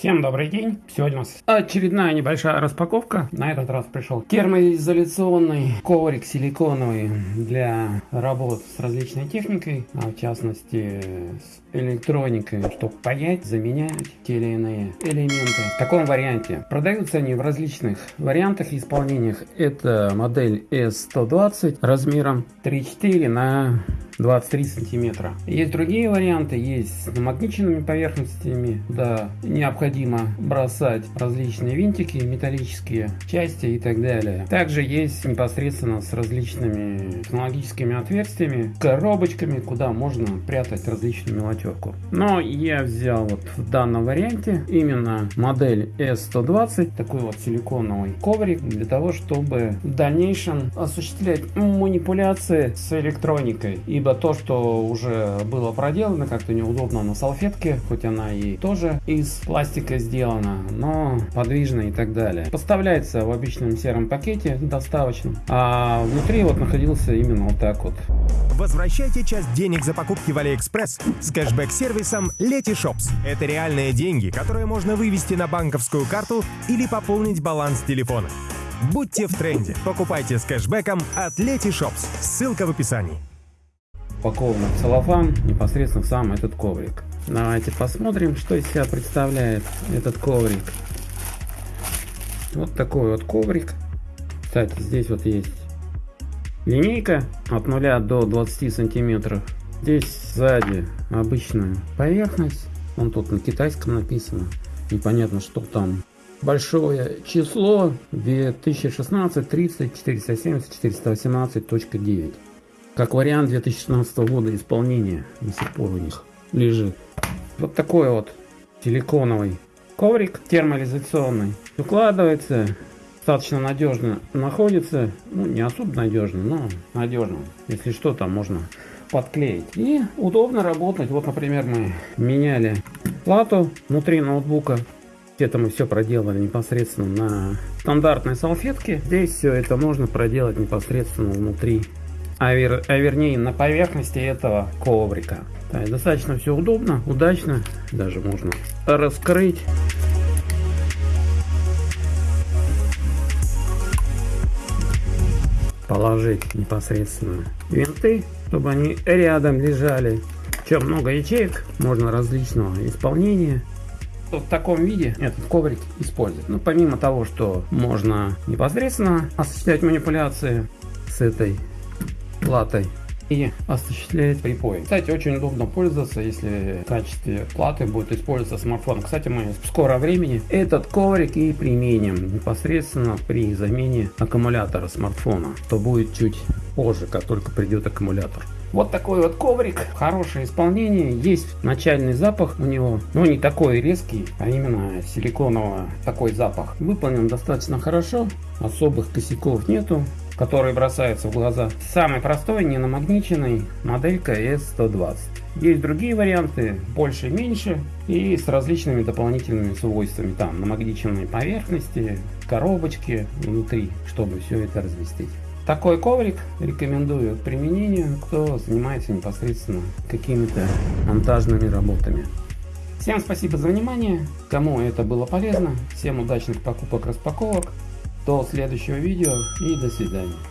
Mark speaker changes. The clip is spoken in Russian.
Speaker 1: Всем добрый день! Сегодня у нас очередная небольшая распаковка. На этот раз пришел термоизоляционный коврик силиконовый для работ с различной техникой, а в частности с электроникой, чтобы паять, заменять те или иные элементы. В таком варианте. Продаются они в различных вариантах и исполнениях. Это модель S120 размером 3,4 на 23 сантиметра. Есть другие варианты, есть с намагниченными поверхностями, да, необходимо бросать различные винтики, металлические части и так далее. Также есть непосредственно с различными технологическими отверстиями, коробочками, куда можно прятать различную мелочевку. Но я взял вот в данном варианте именно модель S120, такой вот силиконовый коврик, для того, чтобы в дальнейшем осуществлять манипуляции с электроникой, ибо ибо то, что уже было проделано, как-то неудобно на салфетке, хоть она и тоже из пластика сделана, но подвижная и так далее. Поставляется в обычном сером пакете доставочном, а внутри вот находился именно вот так вот.
Speaker 2: Возвращайте часть денег за покупки в Алиэкспресс с кэшбэк-сервисом Letyshops. Это реальные деньги, которые можно вывести на банковскую карту или пополнить баланс телефона. Будьте в тренде. Покупайте с кэшбэком от Letyshops. Ссылка в описании
Speaker 1: упакован в целлофан непосредственно сам этот коврик. Давайте посмотрим, что из себя представляет этот коврик. Вот такой вот коврик. Кстати, здесь вот есть линейка от 0 до 20 сантиметров. Здесь сзади обычная поверхность. Он тут на китайском написано. Непонятно, что там. Большое число 2016 30 470 418.9 как вариант 2016 года исполнения до сих пор у них лежит. Вот такой вот силиконовый коврик термоизоляционный. Укладывается, достаточно надежно находится. Ну, не особо надежно, но надежно. Если что, там можно подклеить. И удобно работать. Вот, например, мы меняли плату внутри ноутбука. Это мы все проделали непосредственно на стандартной салфетке. Здесь все это можно проделать непосредственно внутри а, вер, а вернее на поверхности этого коврика. Да, достаточно все удобно, удачно, даже можно раскрыть. Положить непосредственно винты, чтобы они рядом лежали. Чем много ячеек, можно различного исполнения в таком виде этот коврик использовать. Ну, помимо того, что можно непосредственно осуществлять манипуляции с этой платой и осуществляет припой. Кстати, очень удобно пользоваться, если в качестве платы будет использоваться смартфон. Кстати, мы в скором времени этот коврик и применим непосредственно при замене аккумулятора смартфона. То будет чуть позже, как только придет аккумулятор. Вот такой вот коврик, хорошее исполнение, есть начальный запах у него, но не такой резкий, а именно силиконового такой запах. Выполнен достаточно хорошо, особых косяков нету, которые бросаются в глаза. Самый простой, не намагниченный, моделька S120. Есть другие варианты, больше и меньше, и с различными дополнительными свойствами. Там намагниченные поверхности, коробочки внутри, чтобы все это разместить. Такой коврик рекомендую к применению, кто занимается непосредственно какими-то монтажными работами. Всем спасибо за внимание, кому это было полезно, всем удачных покупок, распаковок. До следующего видео и до свидания.